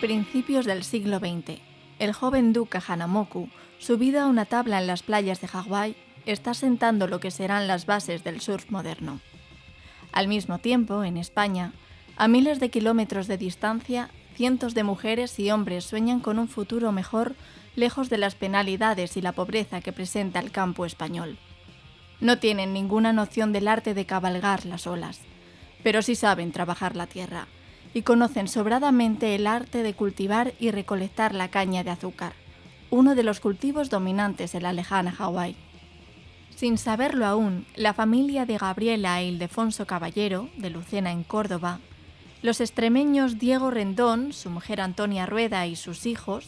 Principios del siglo XX. El joven duque Hanamoku, subido a una tabla en las playas de Hawái, está sentando lo que serán las bases del surf moderno. Al mismo tiempo, en España, a miles de kilómetros de distancia, cientos de mujeres y hombres sueñan con un futuro mejor lejos de las penalidades y la pobreza que presenta el campo español. No tienen ninguna noción del arte de cabalgar las olas, pero sí saben trabajar la tierra y conocen sobradamente el arte de cultivar y recolectar la caña de azúcar, uno de los cultivos dominantes en la lejana Hawái. Sin saberlo aún, la familia de Gabriela e Ildefonso Caballero, de Lucena en Córdoba, los extremeños Diego Rendón, su mujer Antonia Rueda y sus hijos,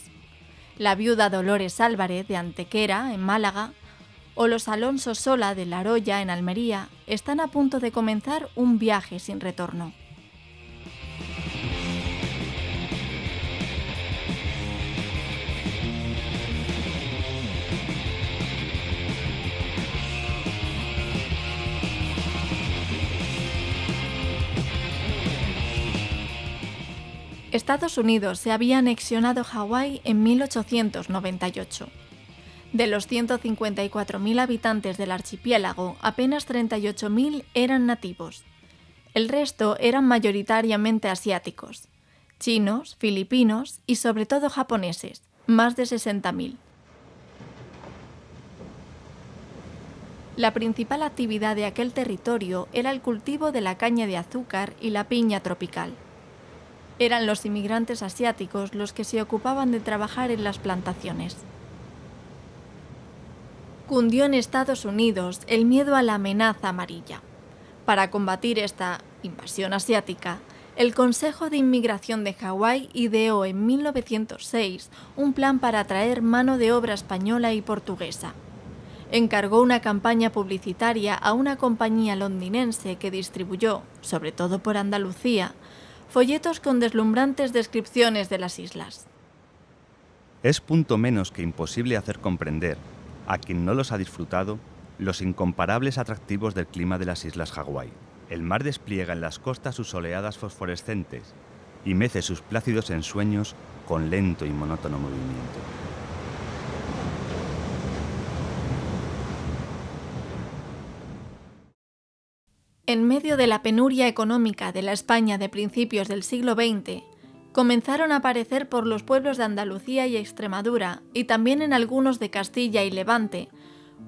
la viuda Dolores Álvarez de Antequera, en Málaga, o los Alonso Sola de La Roya, en Almería, están a punto de comenzar un viaje sin retorno. Estados Unidos se había anexionado Hawái en 1898. De los 154.000 habitantes del archipiélago, apenas 38.000 eran nativos. El resto eran mayoritariamente asiáticos, chinos, filipinos y sobre todo japoneses, más de 60.000. La principal actividad de aquel territorio era el cultivo de la caña de azúcar y la piña tropical. Eran los inmigrantes asiáticos los que se ocupaban de trabajar en las plantaciones. Cundió en Estados Unidos el miedo a la amenaza amarilla. Para combatir esta invasión asiática, el Consejo de Inmigración de Hawái ideó en 1906 un plan para atraer mano de obra española y portuguesa. Encargó una campaña publicitaria a una compañía londinense que distribuyó, sobre todo por Andalucía, folletos con deslumbrantes descripciones de las islas. Es punto menos que imposible hacer comprender, a quien no los ha disfrutado, los incomparables atractivos del clima de las islas Hawái. El mar despliega en las costas sus oleadas fosforescentes y mece sus plácidos ensueños con lento y monótono movimiento. En medio de la penuria económica de la España de principios del siglo XX, comenzaron a aparecer por los pueblos de Andalucía y Extremadura, y también en algunos de Castilla y Levante,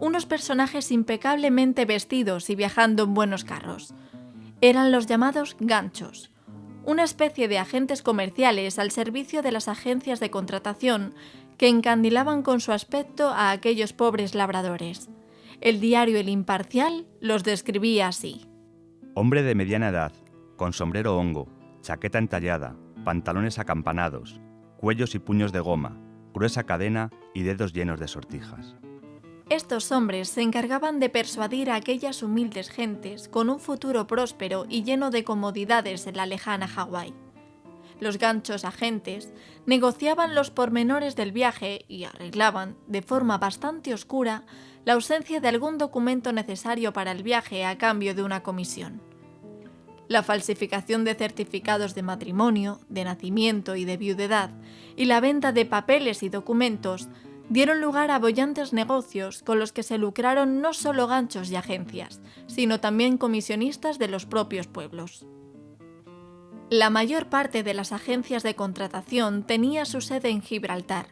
unos personajes impecablemente vestidos y viajando en buenos carros. Eran los llamados ganchos, una especie de agentes comerciales al servicio de las agencias de contratación que encandilaban con su aspecto a aquellos pobres labradores. El diario El Imparcial los describía así. Hombre de mediana edad, con sombrero hongo, chaqueta entallada, pantalones acampanados, cuellos y puños de goma, gruesa cadena y dedos llenos de sortijas. Estos hombres se encargaban de persuadir a aquellas humildes gentes con un futuro próspero y lleno de comodidades en la lejana Hawái. Los ganchos agentes negociaban los pormenores del viaje y arreglaban, de forma bastante oscura, la ausencia de algún documento necesario para el viaje a cambio de una comisión. La falsificación de certificados de matrimonio, de nacimiento y de viudedad, y la venta de papeles y documentos dieron lugar a bollantes negocios con los que se lucraron no solo ganchos y agencias, sino también comisionistas de los propios pueblos. La mayor parte de las agencias de contratación tenía su sede en Gibraltar.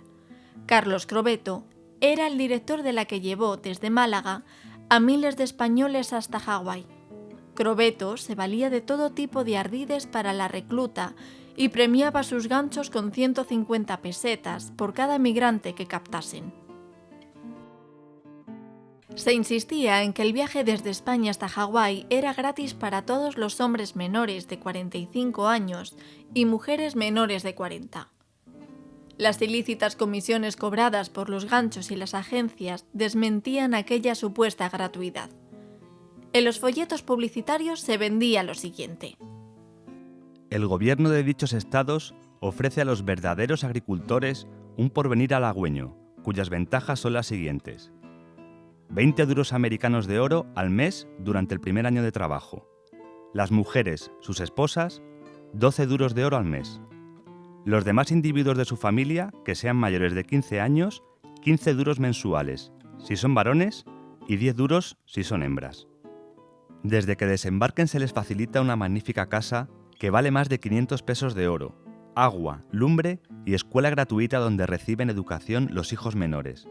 Carlos Crobeto era el director de la que llevó desde Málaga a miles de españoles hasta Hawái. Crobeto se valía de todo tipo de ardides para la recluta y premiaba sus ganchos con 150 pesetas por cada migrante que captasen. Se insistía en que el viaje desde España hasta Hawái era gratis para todos los hombres menores de 45 años y mujeres menores de 40. Las ilícitas comisiones cobradas por los ganchos y las agencias desmentían aquella supuesta gratuidad. En los folletos publicitarios se vendía lo siguiente. El gobierno de dichos estados ofrece a los verdaderos agricultores un porvenir halagüeño, cuyas ventajas son las siguientes. 20 duros americanos de oro al mes durante el primer año de trabajo. Las mujeres, sus esposas, 12 duros de oro al mes. Los demás individuos de su familia, que sean mayores de 15 años, 15 duros mensuales, si son varones, y 10 duros si son hembras. Desde que desembarquen se les facilita una magnífica casa que vale más de 500 pesos de oro, agua, lumbre y escuela gratuita donde reciben educación los hijos menores.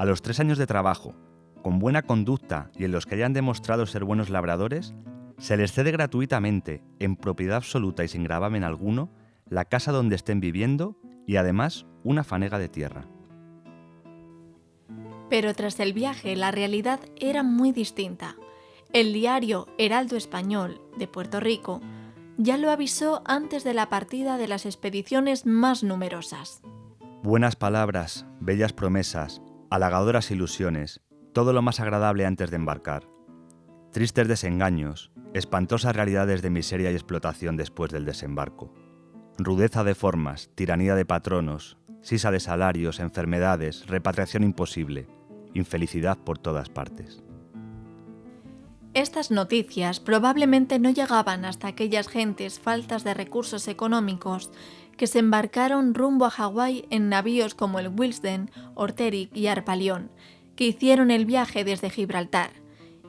A los tres años de trabajo, con buena conducta y en los que hayan demostrado ser buenos labradores, se les cede gratuitamente, en propiedad absoluta y sin gravamen alguno, la casa donde estén viviendo y además una fanega de tierra. Pero tras el viaje la realidad era muy distinta. El diario Heraldo Español de Puerto Rico ya lo avisó antes de la partida de las expediciones más numerosas. Buenas palabras, bellas promesas, halagadoras ilusiones, todo lo más agradable antes de embarcar. Tristes desengaños, espantosas realidades de miseria y explotación después del desembarco. Rudeza de formas, tiranía de patronos, sisa de salarios, enfermedades, repatriación imposible, infelicidad por todas partes. Estas noticias probablemente no llegaban hasta aquellas gentes faltas de recursos económicos que se embarcaron rumbo a Hawái en navíos como el Wilsden, Orteric y Arpalión, que hicieron el viaje desde Gibraltar,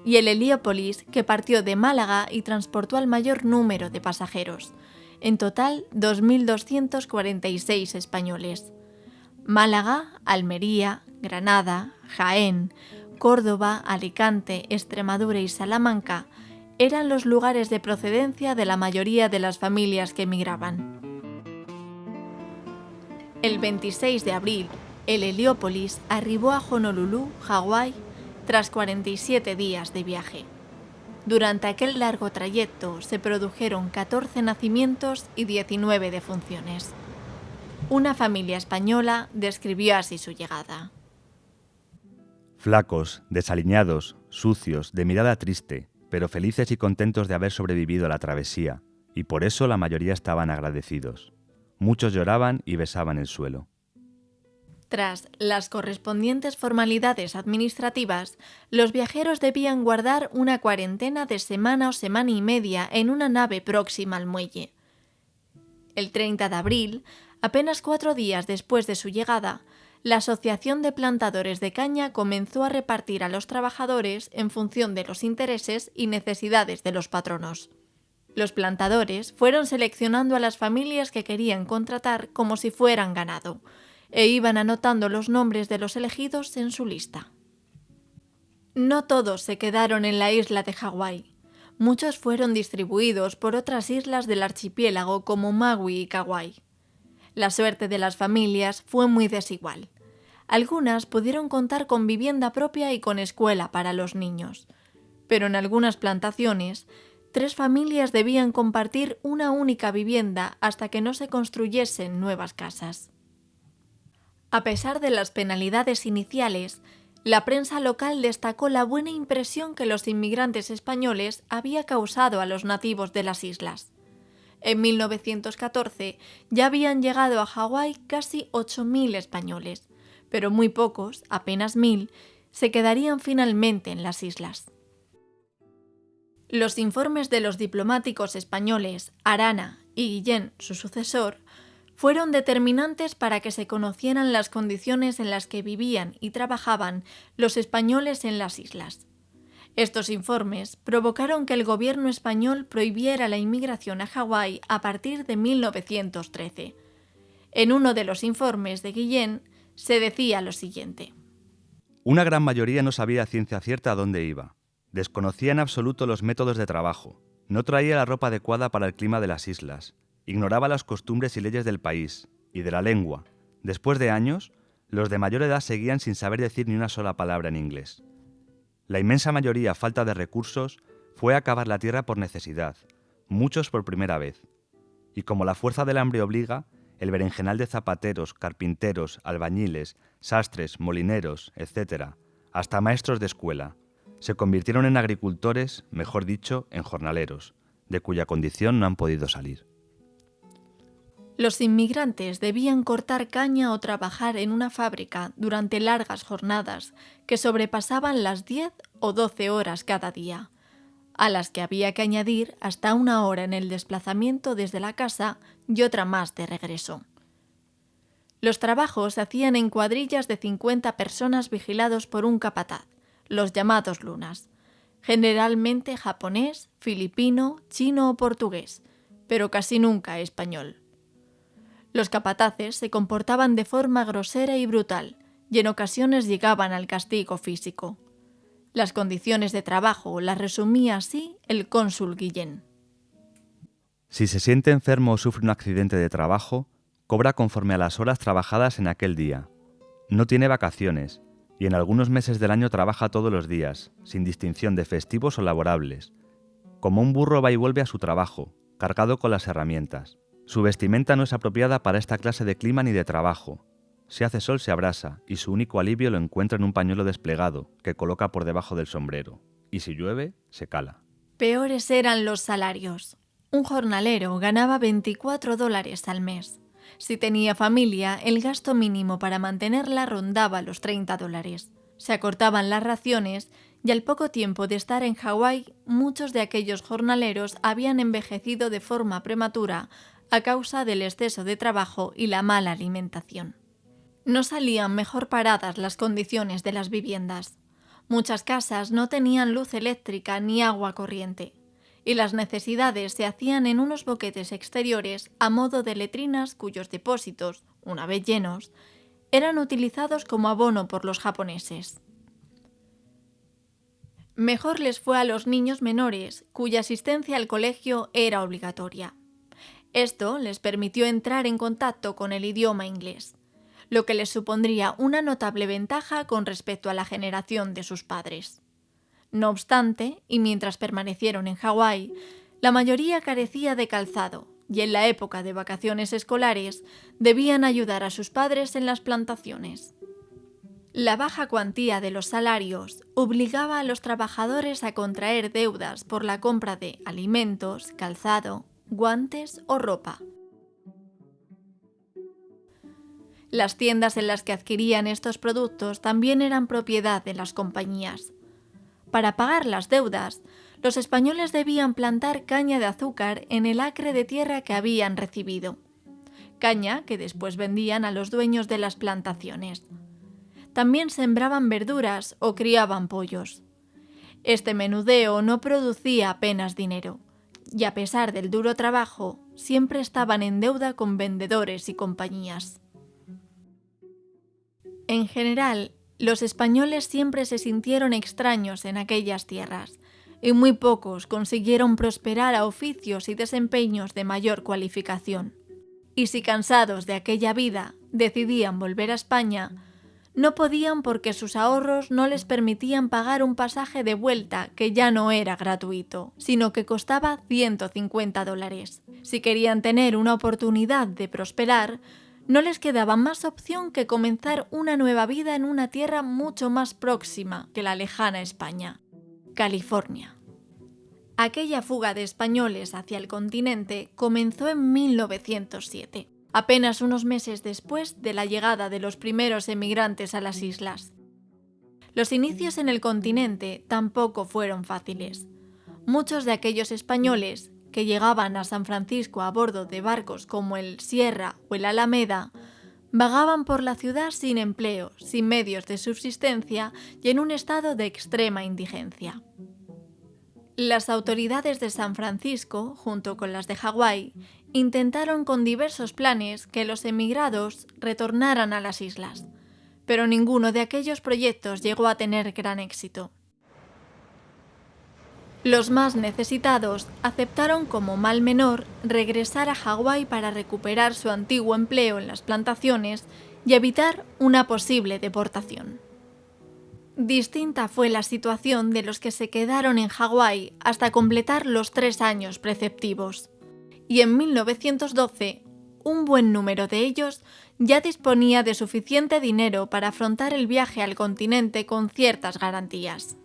y el Heliópolis, que partió de Málaga y transportó al mayor número de pasajeros, en total 2.246 españoles. Málaga, Almería, Granada, Jaén, Córdoba, Alicante, Extremadura y Salamanca eran los lugares de procedencia de la mayoría de las familias que emigraban. El 26 de abril, el Heliópolis arribó a Honolulu, Hawái, tras 47 días de viaje. Durante aquel largo trayecto se produjeron 14 nacimientos y 19 defunciones. Una familia española describió así su llegada. Flacos, desaliñados, sucios, de mirada triste, pero felices y contentos de haber sobrevivido a la travesía, y por eso la mayoría estaban agradecidos. Muchos lloraban y besaban el suelo. Tras las correspondientes formalidades administrativas, los viajeros debían guardar una cuarentena de semana o semana y media en una nave próxima al muelle. El 30 de abril, apenas cuatro días después de su llegada, la Asociación de Plantadores de Caña comenzó a repartir a los trabajadores en función de los intereses y necesidades de los patronos. Los plantadores fueron seleccionando a las familias que querían contratar como si fueran ganado, e iban anotando los nombres de los elegidos en su lista. No todos se quedaron en la isla de Hawái. Muchos fueron distribuidos por otras islas del archipiélago como Maui y Kauai. La suerte de las familias fue muy desigual. Algunas pudieron contar con vivienda propia y con escuela para los niños, pero en algunas plantaciones, tres familias debían compartir una única vivienda hasta que no se construyesen nuevas casas. A pesar de las penalidades iniciales, la prensa local destacó la buena impresión que los inmigrantes españoles había causado a los nativos de las islas. En 1914 ya habían llegado a Hawái casi 8.000 españoles, pero muy pocos, apenas mil, se quedarían finalmente en las islas. Los informes de los diplomáticos españoles Arana y Guillén, su sucesor, fueron determinantes para que se conocieran las condiciones en las que vivían y trabajaban los españoles en las islas. Estos informes provocaron que el gobierno español prohibiera la inmigración a Hawái a partir de 1913. En uno de los informes de Guillén se decía lo siguiente. Una gran mayoría no sabía ciencia cierta a dónde iba. Desconocía en absoluto los métodos de trabajo. No traía la ropa adecuada para el clima de las islas. Ignoraba las costumbres y leyes del país y de la lengua. Después de años, los de mayor edad seguían sin saber decir ni una sola palabra en inglés. La inmensa mayoría, falta de recursos, fue a cavar la tierra por necesidad, muchos por primera vez. Y como la fuerza del hambre obliga, el berenjenal de zapateros, carpinteros, albañiles, sastres, molineros, etc., hasta maestros de escuela, se convirtieron en agricultores, mejor dicho, en jornaleros, de cuya condición no han podido salir. Los inmigrantes debían cortar caña o trabajar en una fábrica durante largas jornadas que sobrepasaban las 10 o 12 horas cada día, a las que había que añadir hasta una hora en el desplazamiento desde la casa y otra más de regreso. Los trabajos se hacían en cuadrillas de 50 personas vigilados por un capataz, los llamados lunas, generalmente japonés, filipino, chino o portugués, pero casi nunca español. Los capataces se comportaban de forma grosera y brutal, y en ocasiones llegaban al castigo físico. Las condiciones de trabajo las resumía así el cónsul Guillén. Si se siente enfermo o sufre un accidente de trabajo, cobra conforme a las horas trabajadas en aquel día. No tiene vacaciones, y en algunos meses del año trabaja todos los días, sin distinción de festivos o laborables. Como un burro va y vuelve a su trabajo, cargado con las herramientas. Su vestimenta no es apropiada para esta clase de clima ni de trabajo. Si hace sol se abrasa y su único alivio lo encuentra en un pañuelo desplegado que coloca por debajo del sombrero. Y si llueve, se cala. Peores eran los salarios. Un jornalero ganaba 24 dólares al mes. Si tenía familia, el gasto mínimo para mantenerla rondaba los 30 dólares. Se acortaban las raciones y al poco tiempo de estar en Hawái, muchos de aquellos jornaleros habían envejecido de forma prematura a causa del exceso de trabajo y la mala alimentación. No salían mejor paradas las condiciones de las viviendas. Muchas casas no tenían luz eléctrica ni agua corriente, y las necesidades se hacían en unos boquetes exteriores a modo de letrinas cuyos depósitos, una vez llenos, eran utilizados como abono por los japoneses. Mejor les fue a los niños menores, cuya asistencia al colegio era obligatoria. Esto les permitió entrar en contacto con el idioma inglés, lo que les supondría una notable ventaja con respecto a la generación de sus padres. No obstante, y mientras permanecieron en Hawái, la mayoría carecía de calzado, y en la época de vacaciones escolares debían ayudar a sus padres en las plantaciones. La baja cuantía de los salarios obligaba a los trabajadores a contraer deudas por la compra de alimentos, calzado, guantes o ropa. Las tiendas en las que adquirían estos productos también eran propiedad de las compañías. Para pagar las deudas, los españoles debían plantar caña de azúcar en el acre de tierra que habían recibido, caña que después vendían a los dueños de las plantaciones. También sembraban verduras o criaban pollos. Este menudeo no producía apenas dinero, y a pesar del duro trabajo, siempre estaban en deuda con vendedores y compañías. En general, los españoles siempre se sintieron extraños en aquellas tierras, y muy pocos consiguieron prosperar a oficios y desempeños de mayor cualificación. Y si cansados de aquella vida decidían volver a España, no podían porque sus ahorros no les permitían pagar un pasaje de vuelta que ya no era gratuito, sino que costaba 150 dólares. Si querían tener una oportunidad de prosperar, no les quedaba más opción que comenzar una nueva vida en una tierra mucho más próxima que la lejana España, California. Aquella fuga de españoles hacia el continente comenzó en 1907 apenas unos meses después de la llegada de los primeros emigrantes a las islas. Los inicios en el continente tampoco fueron fáciles. Muchos de aquellos españoles que llegaban a San Francisco a bordo de barcos como el Sierra o el Alameda, vagaban por la ciudad sin empleo, sin medios de subsistencia y en un estado de extrema indigencia. Las autoridades de San Francisco, junto con las de Hawái, intentaron con diversos planes que los emigrados retornaran a las islas, pero ninguno de aquellos proyectos llegó a tener gran éxito. Los más necesitados aceptaron como mal menor regresar a Hawái para recuperar su antiguo empleo en las plantaciones y evitar una posible deportación. Distinta fue la situación de los que se quedaron en Hawái hasta completar los tres años preceptivos. Y en 1912, un buen número de ellos ya disponía de suficiente dinero para afrontar el viaje al continente con ciertas garantías.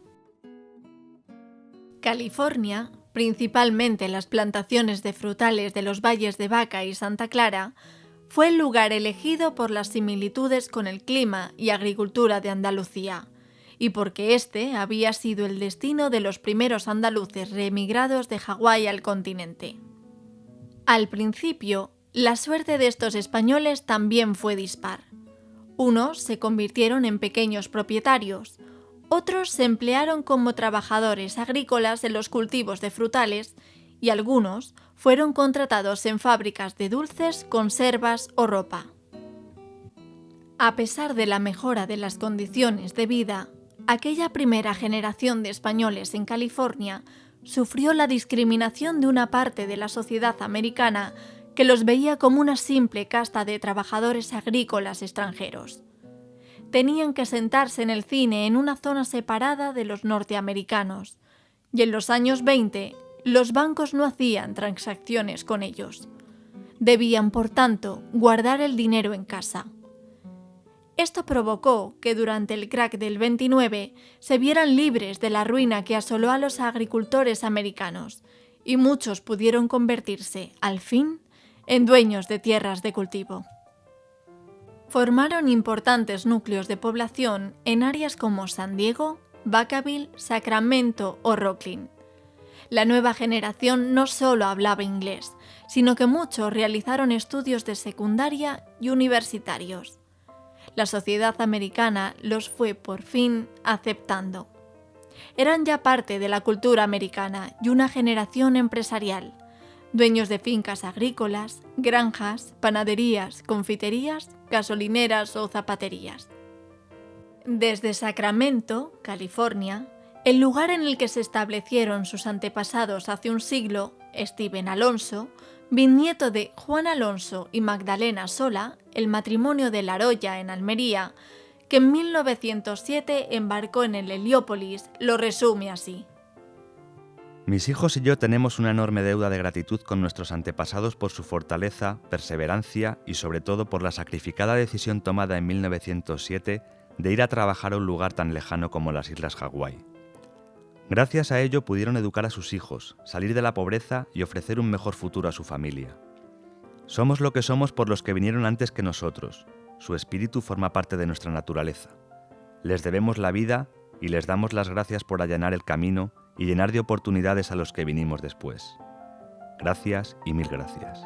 California, principalmente las plantaciones de frutales de los valles de Vaca y Santa Clara, fue el lugar elegido por las similitudes con el clima y agricultura de Andalucía, y porque este había sido el destino de los primeros andaluces reemigrados de Hawái al continente. Al principio, la suerte de estos españoles también fue dispar. Unos se convirtieron en pequeños propietarios, otros se emplearon como trabajadores agrícolas en los cultivos de frutales y algunos fueron contratados en fábricas de dulces, conservas o ropa. A pesar de la mejora de las condiciones de vida, aquella primera generación de españoles en California sufrió la discriminación de una parte de la sociedad americana que los veía como una simple casta de trabajadores agrícolas extranjeros. Tenían que sentarse en el cine en una zona separada de los norteamericanos, y en los años 20 los bancos no hacían transacciones con ellos. Debían, por tanto, guardar el dinero en casa. Esto provocó que durante el crack del 29 se vieran libres de la ruina que asoló a los agricultores americanos, y muchos pudieron convertirse, al fin, en dueños de tierras de cultivo. Formaron importantes núcleos de población en áreas como San Diego, Vacaville, Sacramento o Rocklin. La nueva generación no solo hablaba inglés, sino que muchos realizaron estudios de secundaria y universitarios. La sociedad americana los fue por fin aceptando. Eran ya parte de la cultura americana y una generación empresarial, dueños de fincas agrícolas, granjas, panaderías, confiterías, gasolineras o zapaterías. Desde Sacramento, California, el lugar en el que se establecieron sus antepasados hace un siglo, Steven Alonso, bisnieto de Juan Alonso y Magdalena Sola, el matrimonio de Laroya en Almería, que en 1907 embarcó en el Heliópolis, lo resume así. Mis hijos y yo tenemos una enorme deuda de gratitud con nuestros antepasados por su fortaleza, perseverancia y sobre todo por la sacrificada decisión tomada en 1907 de ir a trabajar a un lugar tan lejano como las Islas Hawái. Gracias a ello pudieron educar a sus hijos, salir de la pobreza y ofrecer un mejor futuro a su familia. Somos lo que somos por los que vinieron antes que nosotros. Su espíritu forma parte de nuestra naturaleza. Les debemos la vida y les damos las gracias por allanar el camino y llenar de oportunidades a los que vinimos después. Gracias y mil gracias.